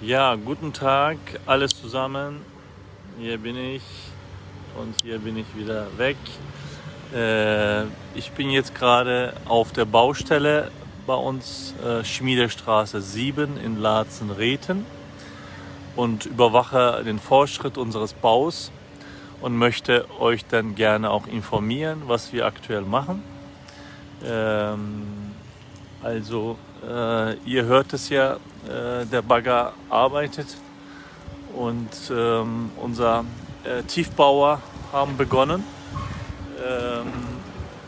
Ja, guten Tag, alles zusammen. Hier bin ich und hier bin ich wieder weg. Äh, ich bin jetzt gerade auf der Baustelle bei uns, äh, Schmiedestraße 7 in Laatzen-Rethen und überwache den Fortschritt unseres Baus und möchte euch dann gerne auch informieren, was wir aktuell machen. Ähm, also äh, ihr hört es ja, äh, der Bagger arbeitet und ähm, unser äh, Tiefbauer haben begonnen, ähm,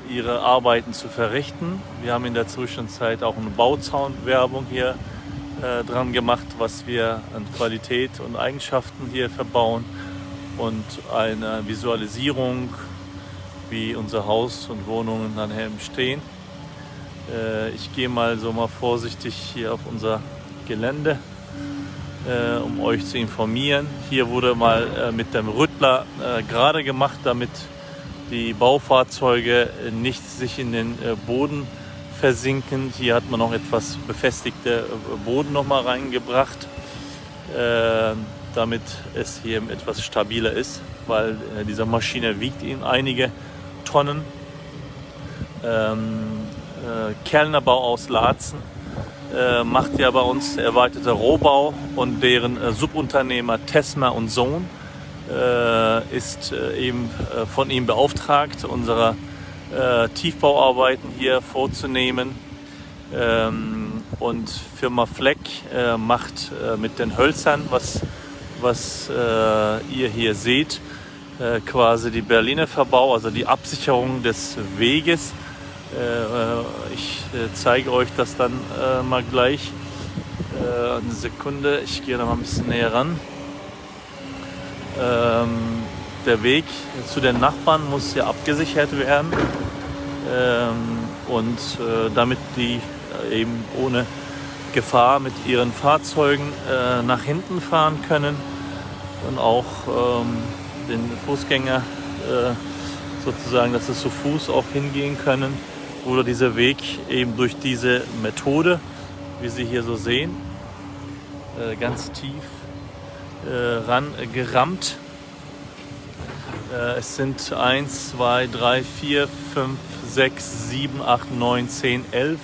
ihre Arbeiten zu verrichten. Wir haben in der Zwischenzeit auch eine Bauzaunwerbung hier äh, dran gemacht, was wir an Qualität und Eigenschaften hier verbauen und eine Visualisierung, wie unser Haus und Wohnungen dann stehen. Äh, ich gehe mal so mal vorsichtig hier auf unser Gelände, äh, um euch zu informieren. Hier wurde mal äh, mit dem Rüttler gerade gemacht, damit die Baufahrzeuge nicht sich in den Boden versinken. Hier hat man noch etwas befestigte Boden noch mal reingebracht, damit es hier etwas stabiler ist, weil diese Maschine wiegt in einige Tonnen. Ähm, äh, Kellnerbau aus Laatzen äh, macht ja bei uns erweiterte Rohbau und deren äh, Subunternehmer Tesma und Sohn äh, ist äh, eben äh, von ihm beauftragt, unsere Tiefbauarbeiten hier vorzunehmen. Ähm, und Firma Fleck macht mit den Hölzern, was, was ihr hier seht, quasi die Berliner Verbau, also die Absicherung des Weges äh, äh, ich äh, zeige euch das dann mal gleich. Eine Sekunde, ich gehe da mal ein bisschen näher ran. Ähm, der Weg zu den Nachbarn muss ja abgesichert werden ähm, und damit die eben ohne Gefahr mit ihren Fahrzeugen nach hinten fahren können und auch ähm, den Fußgänger sozusagen, dass es zu Fuß auch hingehen können wurde dieser Weg eben durch diese Methode, wie Sie hier so sehen, äh, ganz tief äh, ran gerammt. Äh, es sind 1, 2, 3, 4, 5, 6, 7, 8, 9, 10, 11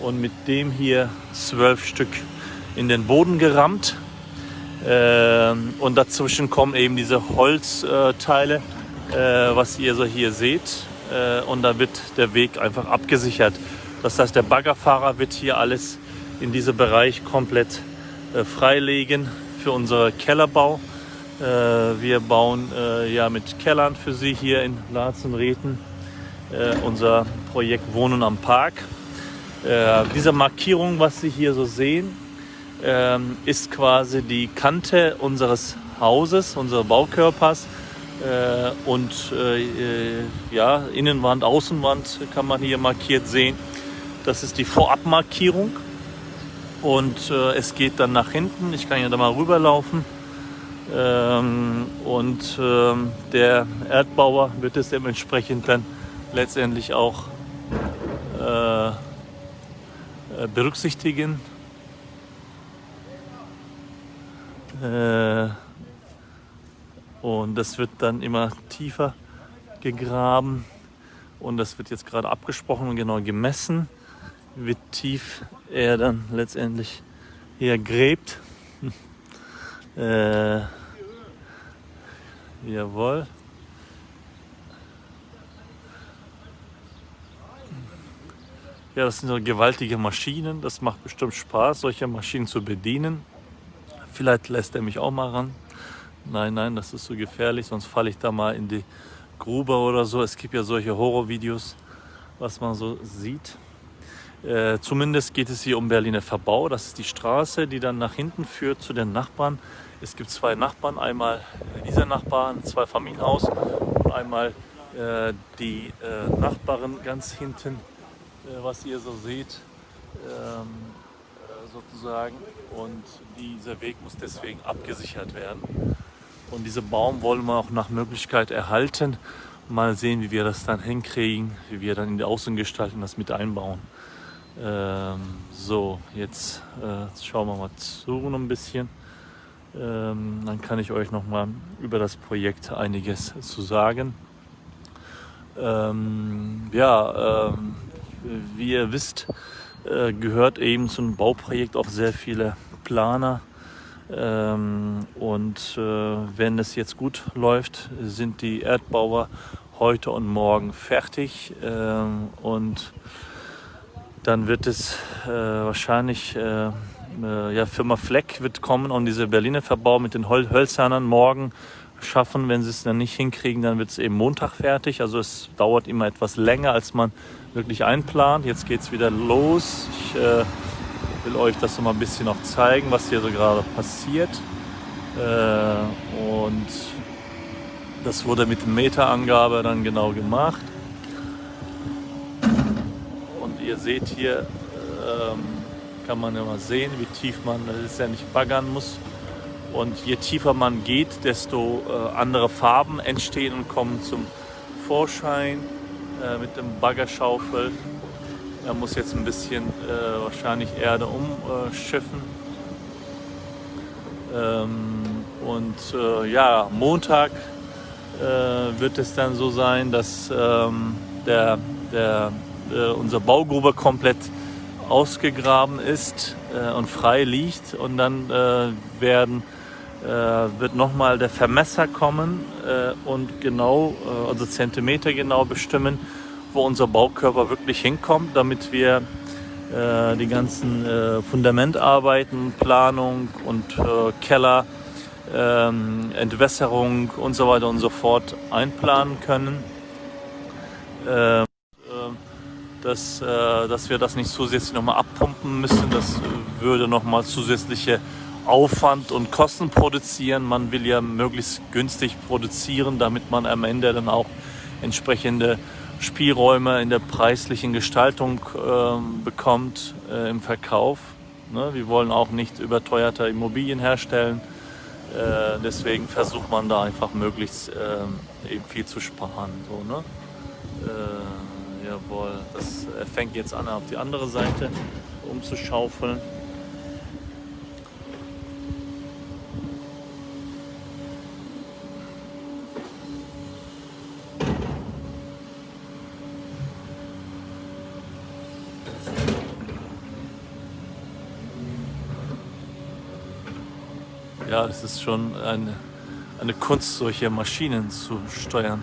und mit dem hier zwölf Stück in den Boden gerammt. Und dazwischen kommen eben diese Holzteile, was ihr so hier seht äh, und da wird der Weg einfach abgesichert. Das heißt, der Baggerfahrer wird hier alles in diesem Bereich komplett äh, freilegen für unseren Kellerbau. Äh, wir bauen äh, ja mit Kellern für Sie hier in Latzenreten äh, unser Projekt Wohnen am Park. Äh, diese Markierung, was Sie hier so sehen, ähm, ist quasi die Kante unseres Hauses, unseres Baukörpers. Äh, und äh, ja, Innenwand, Außenwand kann man hier markiert sehen. Das ist die Vorabmarkierung und äh, es geht dann nach hinten. Ich kann ja da mal rüberlaufen. Ähm, und ähm, der Erdbauer wird es dementsprechend dann letztendlich auch äh berücksichtigen. Äh, und das wird dann immer tiefer gegraben und das wird jetzt gerade abgesprochen und genau gemessen, wie tief er dann letztendlich hier gräbt. äh, jawohl. Ja, das sind so gewaltige Maschinen. Das macht bestimmt Spaß, solche Maschinen zu bedienen. Vielleicht lässt er mich auch mal ran nein, nein, das ist so gefährlich, sonst falle ich da mal in die Grube oder so. Es gibt ja solche Horrorvideos, was man so sieht. Äh, zumindest geht es hier um Berliner Verbau. Das ist die Straße, die dann nach hinten führt zu den Nachbarn. Es gibt zwei Nachbarn, einmal dieser Nachbar, ein Zweifamilienhaus und einmal äh, die äh, Nachbarin ganz hinten, äh, was ihr so seht, ähm, äh, sozusagen. Und dieser Weg muss deswegen abgesichert werden. Und diesen Baum wollen wir auch nach Möglichkeit erhalten. Mal sehen, wie wir das dann hinkriegen, wie wir dann in die Außengestaltung das mit einbauen. Ähm, so, jetzt äh, schauen wir mal zu noch ein bisschen. Ähm, dann kann ich euch noch mal über das Projekt einiges zu sagen. Ähm, ja, ähm, wie ihr wisst, äh, gehört eben zum Bauprojekt auch sehr viele Planer. Ähm, und äh, wenn es jetzt gut läuft, sind die Erdbauer heute und morgen fertig. Ähm, und dann wird es äh, wahrscheinlich, äh, äh, ja, Firma Fleck wird kommen und diese Berliner Verbau mit den Hol Hölzernern morgen schaffen. Wenn sie es dann nicht hinkriegen, dann wird es eben Montag fertig. Also es dauert immer etwas länger, als man wirklich einplant. Jetzt geht es wieder los. Ich äh, will euch das noch mal ein bisschen noch zeigen, was hier so gerade passiert. Äh, und das wurde mit Meterangabe dann genau gemacht. Und ihr seht hier, ähm, kann man ja mal sehen, wie tief man das ja nicht baggern muss. Und je tiefer man geht, desto äh, andere Farben entstehen und kommen zum Vorschein äh, mit dem Baggerschaufel. Er muss jetzt ein bisschen äh, wahrscheinlich Erde umschiffen. Ähm, und äh, ja, Montag äh, wird es dann so sein, dass ähm, der, der, äh, unser Baugrube komplett ausgegraben ist und frei liegt und dann werden äh, wird nochmal der Vermesser kommen äh, und genau, äh, also Zentimeter genau bestimmen, wo unser Baukörper wirklich hinkommt, damit wir äh, die ganzen äh, Fundamentarbeiten, Planung und äh, Keller, ähm, Entwässerung und so weiter und so fort einplanen können. Ähm, dass, dass wir das nicht zusätzlich nochmal abpumpen müssen, das würde nochmal zusätzliche Aufwand und Kosten produzieren. Man will ja möglichst günstig produzieren, damit man am Ende dann auch entsprechende Spielräume in der preislichen Gestaltung äh, bekommt äh, im Verkauf. Ne? Wir wollen auch nicht überteuerte Immobilien herstellen. Äh, deswegen versucht man da einfach möglichst äh, eben viel zu sparen. So, ne? Äh, jawohl, das fängt jetzt an auf die andere Seite umzuschaufeln. Ja, es ist schon eine, eine Kunst, solche Maschinen zu steuern.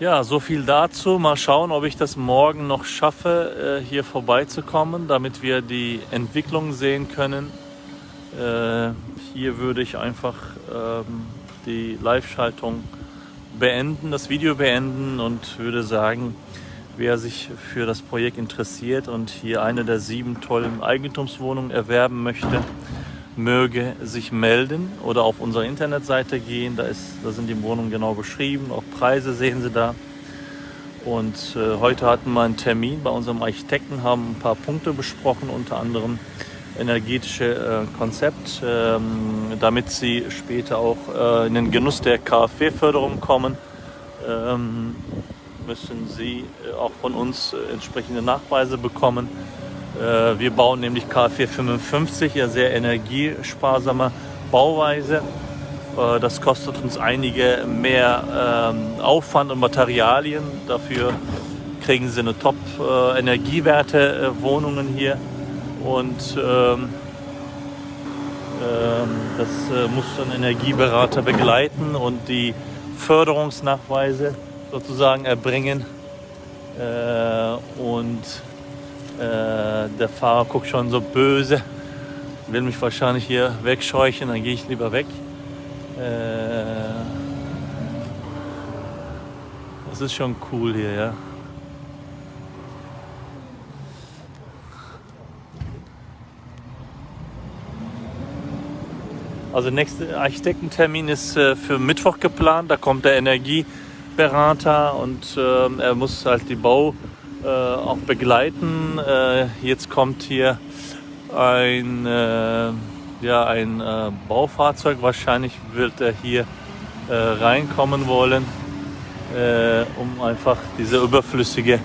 Ja, so viel dazu. Mal schauen, ob ich das morgen noch schaffe, äh, hier vorbeizukommen, damit wir die Entwicklung sehen können. Äh, hier würde ich einfach ähm, die Live-Schaltung beenden, das Video beenden und würde sagen, wer sich für das Projekt interessiert und hier eine der sieben tollen Eigentumswohnungen erwerben möchte, möge sich melden oder auf unsere Internetseite gehen. Da, ist, da sind die Wohnungen genau beschrieben, auch Preise sehen Sie da. Und äh, heute hatten wir einen Termin bei unserem Architekten, haben ein paar Punkte besprochen, unter anderem energetische äh, Konzept, ähm, damit sie später auch äh, in den Genuss der KfW-Förderung kommen, ähm, müssen sie äh, auch von uns entsprechende Nachweise bekommen. wir bauen nämlich KfW 55, ja sehr energiesparsame Bauweise. das kostet uns einige mehr ähm, Aufwand und Materialien. Dafür kriegen sie eine Top-Energiewerte-Wohnungen hier und ähm, ähm, das äh, muss ein Energieberater begleiten und die Förderungsnachweise sozusagen erbringen. Äh, und äh, der Fahrer guckt schon so böse, will mich wahrscheinlich hier wegscheuchen, dann gehe ich lieber weg. Äh, das ist schon cool hier, ja. Also nächster Architektentermin ist äh, für Mittwoch geplant. Da kommt der Energieberater und äh, er muss halt die Bau, äh, auch begleiten. Äh, jetzt kommt hier ein, ja, ein Baufahrzeug. Wahrscheinlich wird er hier reinkommen wollen, um einfach diese überflüssige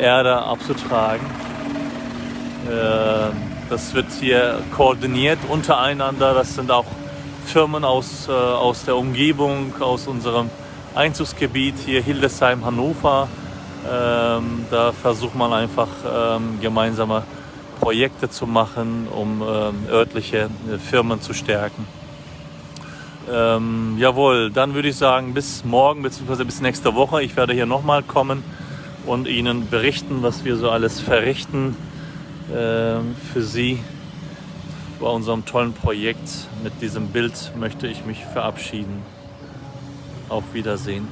Erde abzutragen. Das wird hier koordiniert untereinander. Das sind auch Firmen aus, aus der Umgebung, aus unserem Einzugsgebiet hier Hildesheim, Hannover. Ähm, da versucht man einfach ähm, gemeinsame Projekte zu machen, um ähm, örtliche äh, Firmen zu stärken. Ähm, jawohl, dann würde ich sagen, bis morgen bzw. bis nächste Woche. Ich werde hier nochmal kommen und Ihnen berichten, was wir so alles verrichten äh, für Sie. Bei unserem tollen Projekt mit diesem Bild möchte ich mich verabschieden. Auf Wiedersehen.